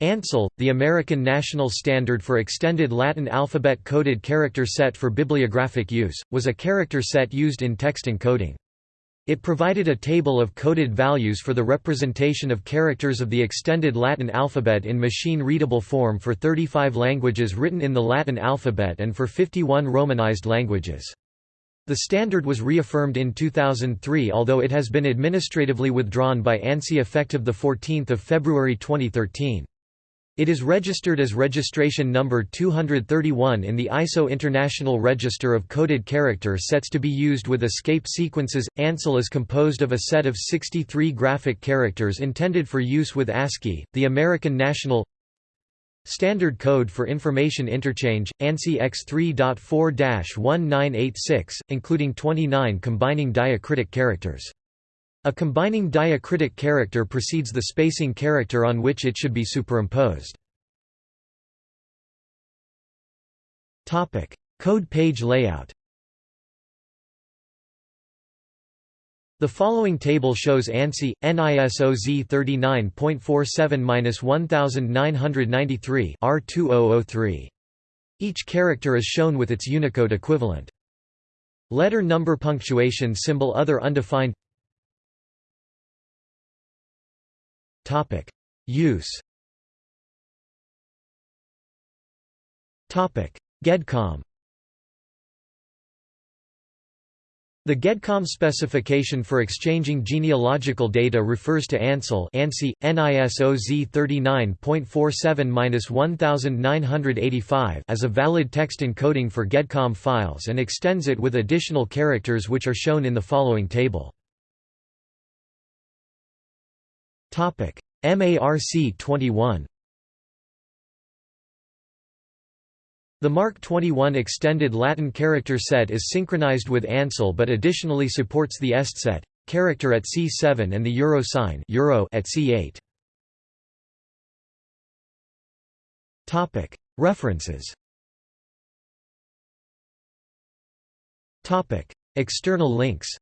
ANSEL, the American National Standard for Extended Latin Alphabet Coded Character Set for Bibliographic Use, was a character set used in text encoding. It provided a table of coded values for the representation of characters of the extended Latin alphabet in machine-readable form for 35 languages written in the Latin alphabet and for 51 Romanized languages. The standard was reaffirmed in 2003 although it has been administratively withdrawn by ANSI effective 14 February 2013. It is registered as registration number 231 in the ISO International Register of Coded Character Sets to be used with escape sequences. ANSEL is composed of a set of 63 graphic characters intended for use with ASCII, the American National Standard Code for Information Interchange, ANSI X3.4-1986, including 29 combining diacritic characters. A combining diacritic character precedes the spacing character on which it should be superimposed. Code page layout The following table shows ANSI, NISO Z39.47-1993 R2003. Each character is shown with its Unicode equivalent. Letter number punctuation symbol other undefined Use. Topic: GEDCOM. The GEDCOM specification for exchanging genealogical data refers to ANSEL ANSI, NISO Z39.47-1985 as a valid text encoding for GEDCOM files and extends it with additional characters which are shown in the following table. MARC 21 The MARC 21 extended Latin character set is synchronized with ANSEL but additionally supports the EST set character at C7 and the euro sign euro at C8. Topic. References. Topic. External links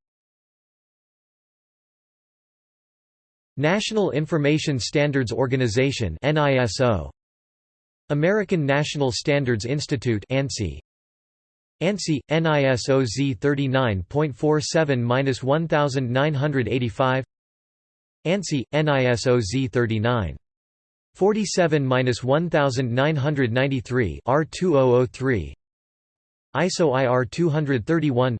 National Information Standards Organization NISO American National Standards Institute ANSI ANSI NISO Z39.47-1985 ANSI NISO Z39 47-1993 R2003 ISO IR 231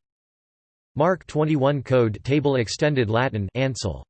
MARC 21 Code Table Extended Latin ANSEL